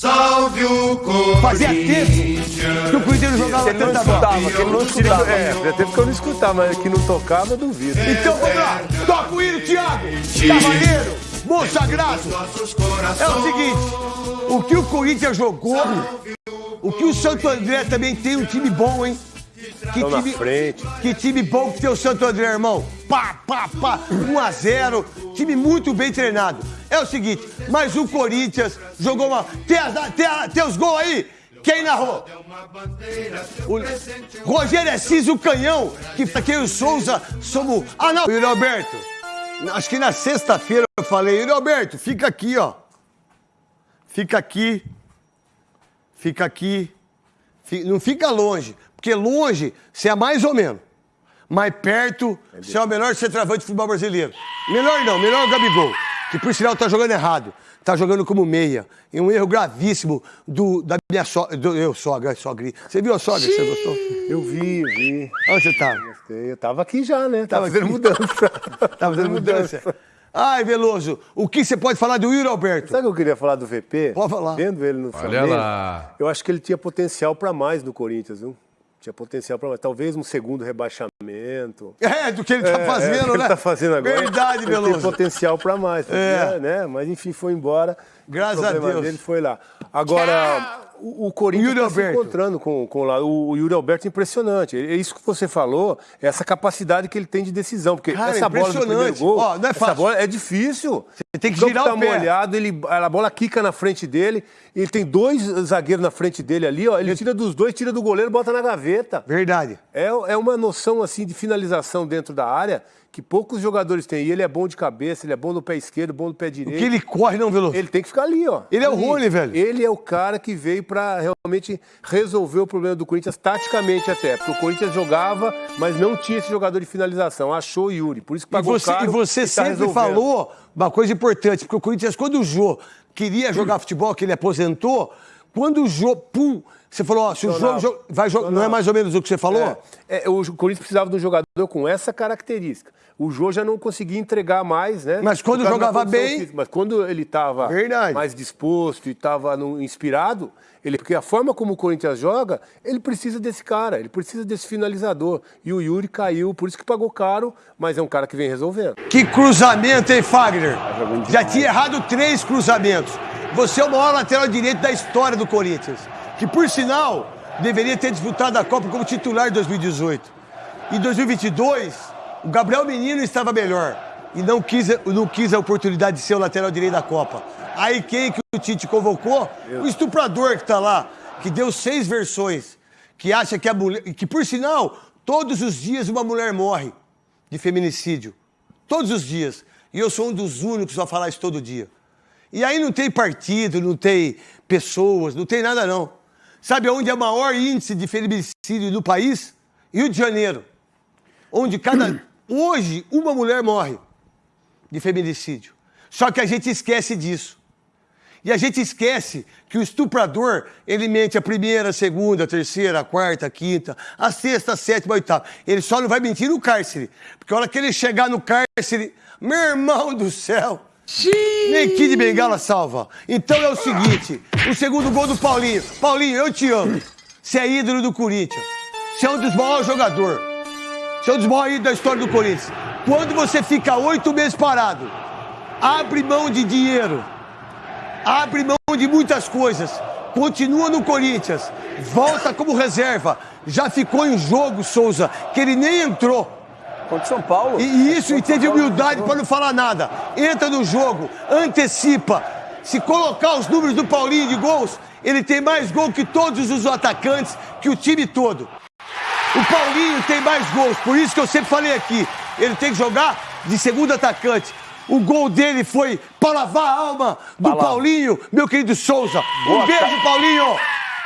Salve o Corinthians. Fazia tempo que o Corinthians jogava tanta bola. escutava, que ele não escutava. É, já teve que eu não escutar, mas que não tocava, eu duvido. Então vamos lá. Toca o hino, Thiago. Cavaleiro, moço sagrado. É o seguinte, o que o Corinthians jogou, o que o Santo André também tem um time bom, hein? Que Tão na frente. Que time bom que tem o Santo André, irmão. Pá, pá, pá. 1 a 0 Time muito bem treinado. É o seguinte, mas o Corinthians jogou uma. Tem, as- tem, a- tem os gols aí? Quem narrou? O Rogério Assis, o canhão, que aqui o Souza somos. Ah, não! Yuri Alberto, acho que na sexta-feira eu falei, Yuri Alberto, fica aqui, ó. Fica aqui. Fica aqui. Fi- Não fica longe, porque longe você é mais ou menos. Mais perto, você é o melhor centroavante do futebol brasileiro. Melhor não, melhor o Gabigol, que por sinal tá jogando errado. Tá jogando como meia. E um erro gravíssimo do, da minha sogra. Do, eu, sogra, sogrinha. Você viu a sogra? Você gostou? Eu vi, eu vi. Onde você tá? Gostei. Eu tava aqui já, né? Tava Tava fazendo aqui. mudança. Tá fazendo mudança. Ai, Veloso, o que você pode falar do Yuri Alberto? Sabe o que eu queria falar do VP? Pode falar. Vendo ele no Olha Flamengo, lá. eu acho que ele tinha potencial para mais no Corinthians, viu? Tinha potencial para mais. Talvez um segundo rebaixamento. É, do que ele tá É, fazendo, é, o que né? ele tá fazendo agora. Verdade, Ele tem Veloso. potencial para mais. É. né? Mas enfim, foi embora. Graças o a Deus. dele foi lá. Agora, o, o Corinthians está se encontrando com, com lá. O, o Yuri Alberto é impressionante. É isso que você falou, é essa capacidade que ele tem de decisão. Porque Cara, essa bola do primeiro gol, Ó, não é essa fácil. bola é difícil. Você tem que campo girar tá o pé. molhado, ele, a bola quica na frente dele. Ele tem dois zagueiros na frente dele ali, ó. Ele tira dos dois, tira do goleiro, bota na gaveta. Verdade. É, é uma noção assim de finalização dentro da área que poucos jogadores têm. E ele é bom de cabeça, ele é bom no pé esquerdo, bom no pé O direito. que ele corre, não, Veloso? Ele tem que ficar ali, ó. Ele é o. Rony, velho. Ele é o cara que veio pra realmente resolver o problema do Corinthians, taticamente até. Porque o Corinthians jogava, mas não tinha esse jogador de finalização. Achou o Yuri. Por isso que E pagou você, caro e você tá sempre resolvendo. falou uma coisa importante, porque o Corinthians, quando o Jô queria jogar futebol, que ele aposentou, quando o Jô, pum, você falou, ó, se o Jô Funcionava. jo- vai jogar, não é mais ou menos o que você falou? É, é, o Corinthians precisava de um jogador com essa característica. O Jô já não conseguia entregar mais, né? Mas quando jogava bem- física. Mas quando ele estava mais disposto e estava inspirado, ele, porque a forma como o Corinthians joga, ele precisa desse cara, ele precisa desse finalizador. E o Yuri caiu, por isso que pagou caro, mas é um cara que vem resolvendo. Que cruzamento, hein, Fagner? Tá Já tinha errado três cruzamentos. Você é o maior lateral direito da história do Corinthians. Que, por sinal, deveria ter disputado a Copa como titular em 2018. Em 2022, o Gabriel Menino estava melhor. E não quis, não quis a oportunidade de ser o lateral direito da Copa. Aí quem que o Tite convocou? O estuprador que está lá, que deu seis versões. Que acha que a mulher. Que, por sinal, todos os dias uma mulher morre de feminicídio. Todos os dias. E eu sou um dos únicos a falar isso todo dia. E aí não tem partido, não tem pessoas, não tem nada não. Sabe onde é o maior índice de feminicídio do país? Rio de Janeiro. Onde cada. Hoje, uma mulher morre de feminicídio. Só que a gente esquece disso. E a gente esquece que o estuprador, ele mente a primeira, a segunda, a terceira, a quarta, a quinta, a sexta, a sétima, a oitava. Ele só não vai mentir no cárcere. Porque a hora que ele chegar no cárcere, meu irmão do céu, nem Kid Bengala salva. Então é o seguinte, o segundo gol do Paulinho. Paulinho, eu te amo. Você é ídolo do Corinthians. Você é um dos maiores jogadores. Você é um dos maiores ídolos da história do Corinthians. Quando você fica oito meses parado, abre mão de dinheiro, abre mão de muitas coisas, continua no Corinthians, volta como reserva, já ficou em jogo, Souza, que ele nem entrou. Contra o São Paulo. E isso, e humildade para não falar nada. Entra no jogo, antecipa. Se colocar os números do Paulinho de gols, ele tem mais gol que todos os atacantes, que o time todo. O Paulinho tem mais gols, por isso que eu sempre falei aqui. Ele tem que jogar de segundo atacante. O gol dele foi para lavar a alma do. Paulinho, meu querido Souza. Um Boa beijo. Paulinho.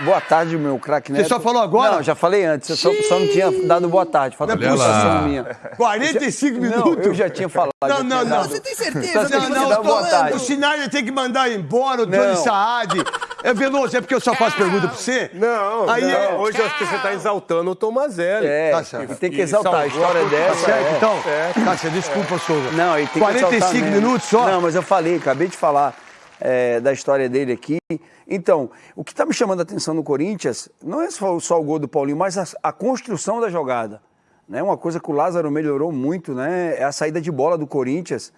Boa tarde, meu craque Neto. só falou agora? Não, já falei antes. Eu só, só não tinha dado boa tarde. Falta Não é puxação minha. 45 Não, minutos. eu já tinha falado. Não, não, não. dado. Você tem certeza que você que tá dar boa tarde. O Schneider tem que mandar embora, o Não. Saad. É Veloso, é porque eu só faço pergunta pra você? Não, Aí não. é- hoje acho que você está exaltando o Tomazelli. É, Tá certo. tem que E exaltar. A história a é dessa. Tá certo, é. então? Tá certo, desculpa, Souza. Não, ele tem que 45 exaltar mesmo. minutos só? Não, mas eu falei, acabei de falar. É, da história dele aqui. Então, o que está me chamando a atenção no Corinthians não é só, só o gol do Paulinho, mas a, a construção da jogada. Né? Uma coisa que o Lázaro melhorou muito né? é a saída de bola do Corinthians.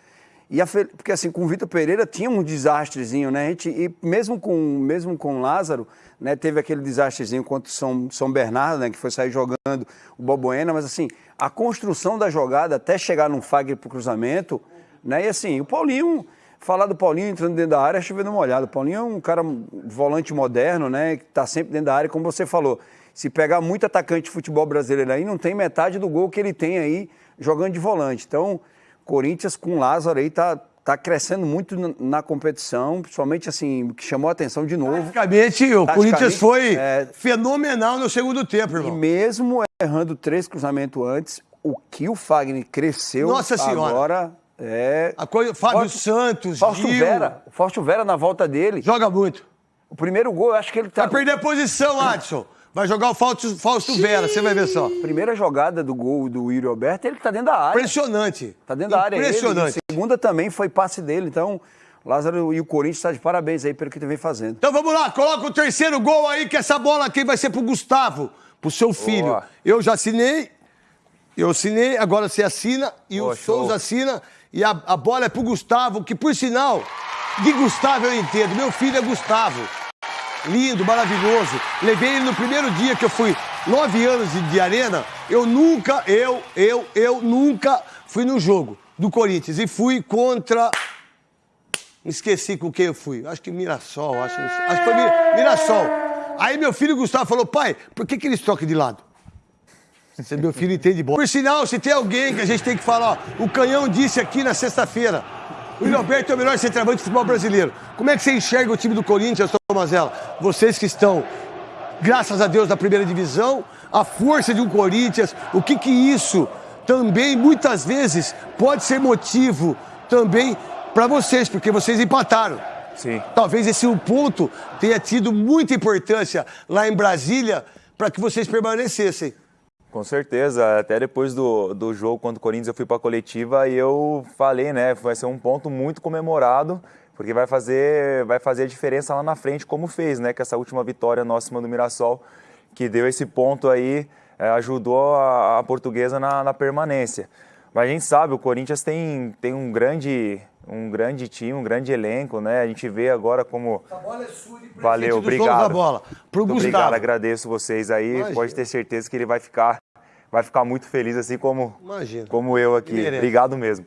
E a, porque assim, com o Vitor Pereira tinha um desastrezinho, né? A gente, e mesmo com, mesmo com o Lázaro, né, teve aquele desastrezinho contra o São, São Bernardo, né? Que foi sair jogando o Boboena, mas assim, a construção da jogada até chegar num Fagner pro cruzamento, né? E assim, o Paulinho, falar do Paulinho entrando dentro da área é chovendo uma olhada. O Paulinho é um cara volante moderno, né? Que tá sempre dentro da área, como você falou. Se pegar muito atacante de futebol brasileiro aí, não tem metade do gol que ele tem aí jogando de volante. Então, Corinthians com Lázaro aí tá, tá crescendo muito na, na, competição, principalmente assim, que chamou a atenção de novo. Praticamente, o Corinthians foi é, fenomenal no segundo tempo, irmão. E mesmo errando três cruzamentos antes, o que o Fagner cresceu Nossa senhora. agora é... A coisa, Fábio Fausto, Santos, Fausto Gil. Vera, Fausto Vera na volta dele. Joga muito. O primeiro gol, eu acho que ele tá... Vai perder a posição, Adson. Vai jogar o Fausto, Fausto Vera, você vai ver só. Primeira jogada do gol do Yuri Alberto, ele que tá dentro da área. Impressionante. Tá dentro da área. Impressionante. Ele. segunda também foi passe dele, então Lázaro e o Corinthians estão tá de parabéns aí pelo que ele vem fazendo. Então vamos lá, coloca o terceiro gol aí, que essa bola aqui vai ser pro Gustavo, pro seu filho. Boa. Eu já assinei, eu assinei, agora você assina e Boa, o Souza show. assina. E a, a bola é pro Gustavo, que por sinal, de Gustavo eu entendo, meu filho é Gustavo lindo, maravilhoso. Levei ele no primeiro dia que eu fui nove anos de, de arena. Eu nunca, eu, eu, eu nunca fui no jogo do Corinthians e fui contra. Me esqueci com quem eu fui. Acho que Mirassol, acho, acho que foi Mirassol. Aí meu filho Gustavo falou, pai, por que, que eles trocam de lado? Você, meu filho entende bom. Por sinal, se tem alguém que a gente tem que falar, ó, o Canhão disse aqui na sexta-feira, o Roberto é o melhor centroavante do futebol brasileiro. Como é que você enxerga o time do Corinthians, Tomazella? Vocês que estão, graças a Deus, na primeira divisão, a força de um Corinthians, o que que isso também, muitas vezes, pode ser motivo também para vocês, porque vocês empataram. Sim. Talvez esse um ponto tenha tido muita importância lá em Brasília para que vocês permanecessem. Com certeza, até depois do, do jogo contra o Corinthians eu fui para a coletiva e eu falei, né, vai ser um ponto muito comemorado, porque vai fazer, vai fazer a diferença lá na frente, como fez, né, que essa última vitória nossa em cima do Mirassol, que deu esse ponto aí, é, ajudou a, a portuguesa na, na, permanência. Mas a gente sabe, o Corinthians tem, tem um grande um grande time, um grande elenco, né? A gente vê agora como. A bola é sua Valeu, obrigado. Da bola. Pro muito obrigado, agradeço vocês aí. Imagina. Pode ter certeza que ele vai ficar, vai ficar muito feliz, assim como, Imagina. como eu aqui. Obrigado mesmo.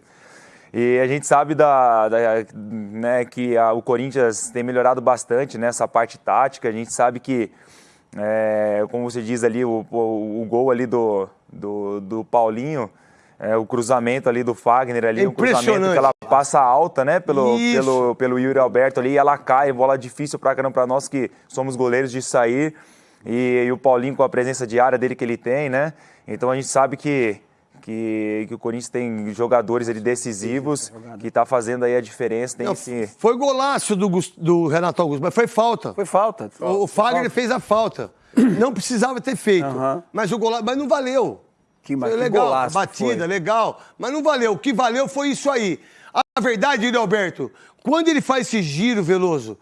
E a gente sabe da, da né, que a, o Corinthians tem melhorado bastante nessa parte tática. A gente sabe que, é, como você diz ali, o, o, o gol ali do, do, do Paulinho é, o cruzamento ali do Fagner ali, é um cruzamento que ela passa alta, né, pelo, pelo, pelo Yuri Alberto ali, e ela cai, bola difícil pra caramba pra nós que somos goleiros de sair, e, e, o Paulinho com a presença de área dele que ele tem, né, então a gente sabe que, que, que o Corinthians tem jogadores ali decisivos, que tá fazendo aí a diferença, tem Não, esse... Foi golaço do, do Renato Augusto, mas foi falta. Foi falta. O, o Fagner fez a falta. Não precisava ter feito, uhum. mas o golaço, mas não valeu. Que, foi legal, golaço batida, foi. legal. Mas não valeu. O que valeu foi isso aí. A verdade, Yuri Alberto, quando ele faz esse giro, Veloso,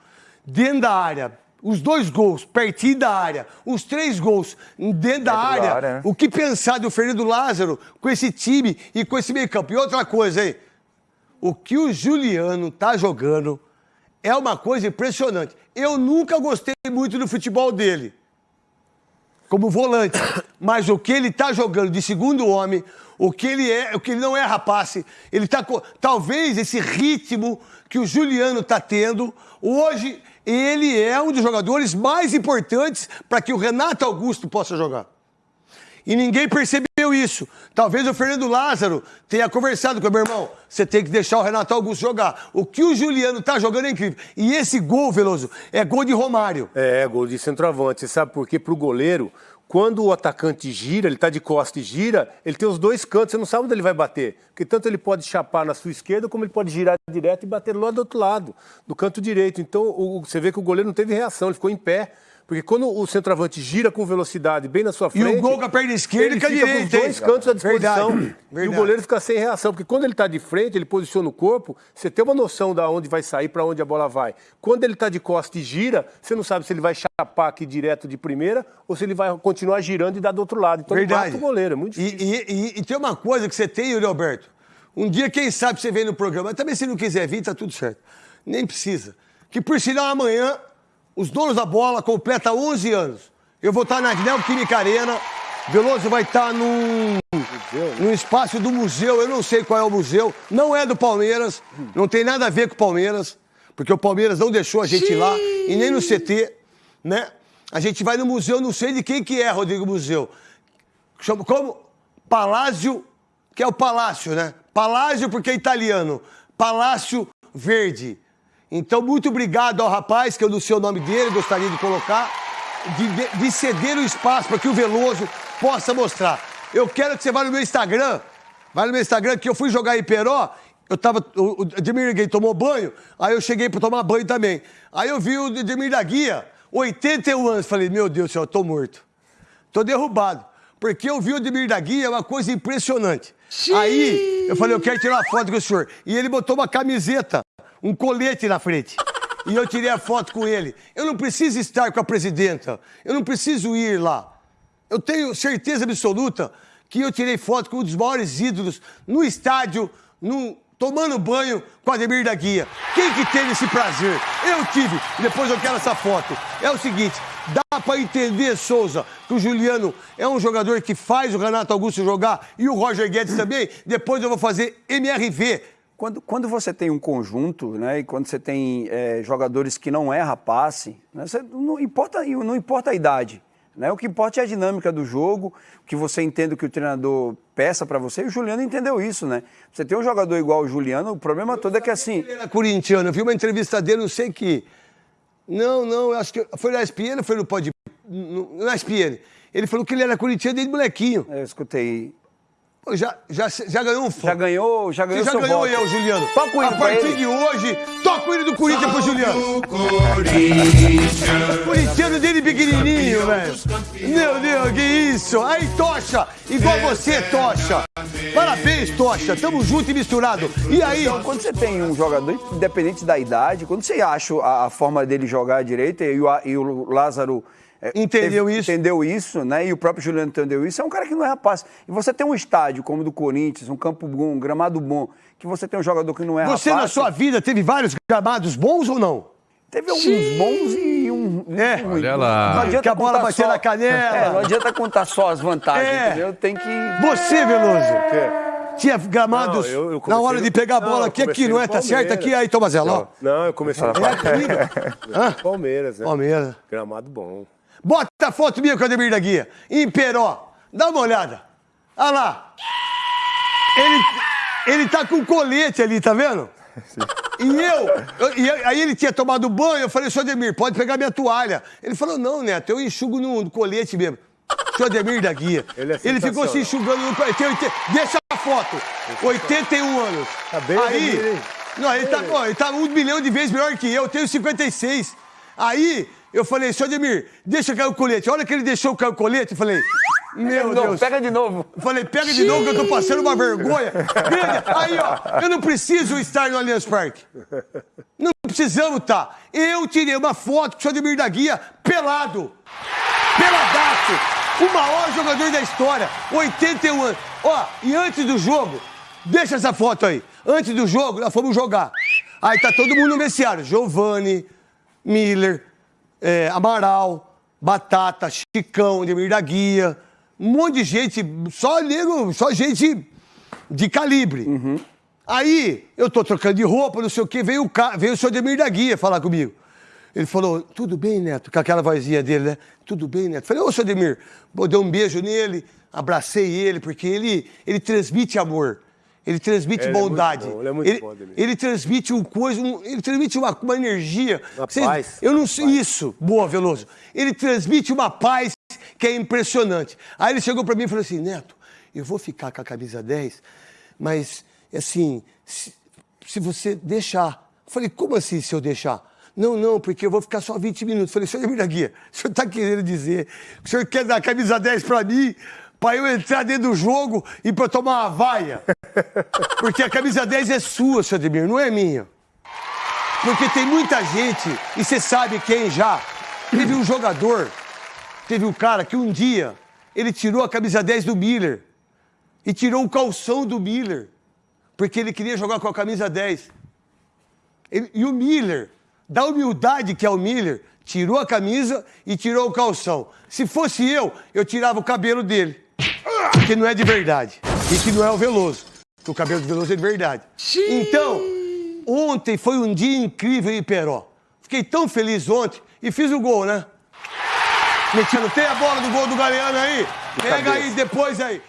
dentro da área, os dois gols, pertinho da área, os três gols dentro da área, da área né? o que pensar do Fernando Lázaro com esse time e com esse meio campo? E outra coisa aí, o que o Juliano tá jogando é uma coisa impressionante. Eu nunca gostei muito do futebol dele como volante. Mas o que ele está jogando de segundo homem, o que ele é, o que ele não é rapaz, ele está talvez esse ritmo que o Juliano está tendo, hoje ele é um dos jogadores mais importantes para que o Renato Augusto possa jogar. E ninguém percebeu isso. Talvez o Fernando Lázaro tenha conversado com o meu irmão. Você tem que deixar o Renato Augusto jogar. O que o Juliano está jogando é incrível. E esse gol, Veloso, é gol de Romário. É, gol de centroavante. Você sabe por quê? Para o goleiro, quando o atacante gira, ele está de costa e gira, ele tem os dois cantos, você não sabe onde ele vai bater. Porque tanto ele pode chapar na sua esquerda, como ele pode girar direto e bater lá do outro lado, do canto direito. Então, o, você vê que o goleiro não teve reação, ele ficou em pé Porque quando o centroavante gira com velocidade bem na sua E frente. o gol com a perna esquerda ele e fica com os direita. dois cantos à disposição. Verdade, E o verdade. goleiro fica sem reação. Porque quando ele está de frente, ele posiciona o corpo, você tem uma noção de onde vai sair, para onde a bola vai. Quando ele está de costa e gira, você não sabe se ele vai chapar aqui direto de primeira ou se ele vai continuar girando e dar do outro lado. Então ele Verdade. mata o goleiro. É muito E, difícil. e- e- e tem uma coisa que você tem, Yuri Alberto. Um dia, quem sabe, você vem no programa. Também, se não quiser vir, tá tudo certo. Nem precisa. Que, por sinal, amanhã, os donos da bola completam 11 anos. Eu vou estar na Neoquímica Arena. Veloso vai estar num, num espaço do museu. Eu não sei qual é o museu. Não é do Palmeiras. Não tem nada a ver com o Palmeiras. Porque o Palmeiras não deixou a gente ir lá. E nem no CT, né? A gente vai no museu, não sei de quem que é, Rodrigo Museu. Chama como? Palácio, que é o palácio, né? Palácio porque é italiano. Palácio Verde. Então, muito obrigado ao rapaz, que eu não sei o nome dele, gostaria de colocar, de, de- de ceder o espaço para que o Veloso possa mostrar. Eu quero que você vá no meu Instagram, vai no meu Instagram, que eu fui jogar em Peró, eu tava, o, Edmir Ninguém tomou banho, aí eu cheguei para tomar banho também. Aí eu vi o Edmir da Guia, 81 anos, falei, meu Deus do céu, eu tô morto. Tô derrubado. Porque eu vi o Ademir da Guia, é uma coisa impressionante. Aí, eu falei, eu quero tirar uma foto com o senhor. E ele botou uma camiseta, um colete na frente. E eu tirei a foto com ele. Eu não preciso estar com a presidenta. Eu não preciso ir lá. Eu tenho certeza absoluta que eu tirei foto com um dos maiores ídolos no estádio, no- tomando banho com Ademir da Guia. Quem que teve esse prazer? Eu tive. Depois eu quero essa foto. É o seguinte, dá pra entender, Souza, que o Juliano é um jogador que faz o Renato Augusto jogar e o Roger Guedes também. Depois eu vou fazer MRV. Quando, quando você tem um conjunto, né, e quando você tem é, jogadores que não erra passe, né, não, importa, não importa a idade. Né, o que importa é a dinâmica do jogo, que você entenda o que o treinador peça para você. E o Juliano entendeu isso, né? Você tem um jogador igual o Juliano, o problema todo é que assim. Ele era corintiano, eu vi uma entrevista dele, não sei que. Não, não, eu acho que foi na ESPN ou foi no Pod. Na ESPN. Ele falou que ele era corintiano desde molequinho. Eu escutei. Já, já, já ganhou um fã. Já ganhou, já Você ganhou já seu ganhou voto. eu, Juliano. Toca o hino A partir de hoje, toca o hino do Corinthians pro Juliano. Corinthians. Corintiano dele pequenininho, velho. Meu Deus, que isso. Aí, Tocha, igual você, Tocha. Parabéns, Tocha. Tamo junto e misturado. E aí? Então, quando você tem um jogador, independente da idade, quando você acha a, a forma dele jogar direito e o, e o Lázaro. É, Entendeu isso. Entendeu isso, né? E o próprio Juliano entendeu isso. É um cara que não é rapaz. E você tem um estádio como o do Corinthians, um campo bom, um gramado bom, que você tem um jogador que não é Você rapaz. na sua vida teve vários gramados bons ou não? Teve alguns bons e um. É. um. Olha lá. Não adianta Que a bola batia só- na canela. É, não adianta contar só as vantagens, É. entendeu? Tem que. Você, Veloso. Tinha gramados Não, eu- eu na hora no- de pegar a Não, bola eu aqui, aqui, não é? Tá certo Palmeiras. aqui, aí, Tomazelo, ó. Não, eu comecei no É. Hã? Palmeiras, né? Palmeiras. Gramado bom. Bota a foto minha com o Ademir da Guia. Em Peró. Dá uma olhada. Olha lá. Ele, ele tá com colete ali, tá vendo? E eu, eu- e aí ele tinha tomado banho, eu falei, senhor Ademir, pode pegar minha toalha. Ele falou, não, Neto, eu enxugo no, no colete mesmo. Senhor Ademir da Guia. Ele é ficou se enxugando no colete. Deixa a foto. 81 anos. Tá bem, aí, Ademir, hein? não, ele tá, ele tá um milhão de vezes melhor que eu, eu tenho 56. Aí, eu falei, senhor Ademir, deixa cair o colete. A hora que ele deixou cair o colete, eu falei, meu Não, Deus. pega de novo. Eu Falei, pega de novo que eu tô passando uma vergonha. Aí, ó, eu não preciso estar no Allianz Parque. Não precisamos estar. Eu tirei uma foto com o senhor Ademir da Guia pelado. Peladaço. O maior jogador da história. 81 anos. Ó, e antes do jogo, deixa essa foto aí. Antes do jogo, nós fomos jogar. Aí tá todo mundo no vestiário. Giovanni, Miller, é, Amaral, Batata, Chicão, Ademir da Guia. Um monte de gente, só nego, só gente de calibre. Aí, eu tô trocando de roupa, não sei o quê, veio o, ca... veio o senhor Ademir da Guia falar comigo. Ele falou, tudo bem, Neto? Com aquela vozinha dele, né? Tudo bem, Neto? Falei, ô, senhor Ademir, Pô, dei um beijo nele, abracei ele, porque ele, ele transmite amor. Ele transmite É, ele é bondade. bom, ele é muito ele, bom, ele transmite um coisa, um- ele transmite uma, uma energia. Uma Vocês- paz. Eu não sei isso, boa, Veloso. Ele transmite uma paz que é impressionante. Aí ele chegou pra mim e falou assim: Neto, eu vou ficar com a camisa 10, mas assim, se, se você deixar. Eu falei, como assim se eu deixar? Não, não, porque eu vou ficar só 20 minutos. Falei, senhor da Guia, o senhor está querendo dizer que o senhor quer dar a camisa 10 para mim, para eu entrar dentro do jogo e para tomar uma vaia? Porque a camisa 10 é sua, senhor Ademir, não é minha. Porque tem muita gente, e você sabe quem já. Teve um jogador, teve um cara que um dia ele tirou a camisa 10 do Miller e tirou o calção do Miller, porque ele queria jogar com a camisa 10. Ele- e o Miller, da humildade que é o Miller, tirou a camisa e tirou o calção. Se fosse eu, eu tirava o cabelo dele, porque não é de verdade. E que não é o Veloso, que o cabelo do Veloso é de verdade. Então, ontem foi um dia incrível em Peró. Fiquei tão feliz ontem e fiz o gol, né? Metiano, tem a bola do gol do Galeano aí? Pega aí depois aí.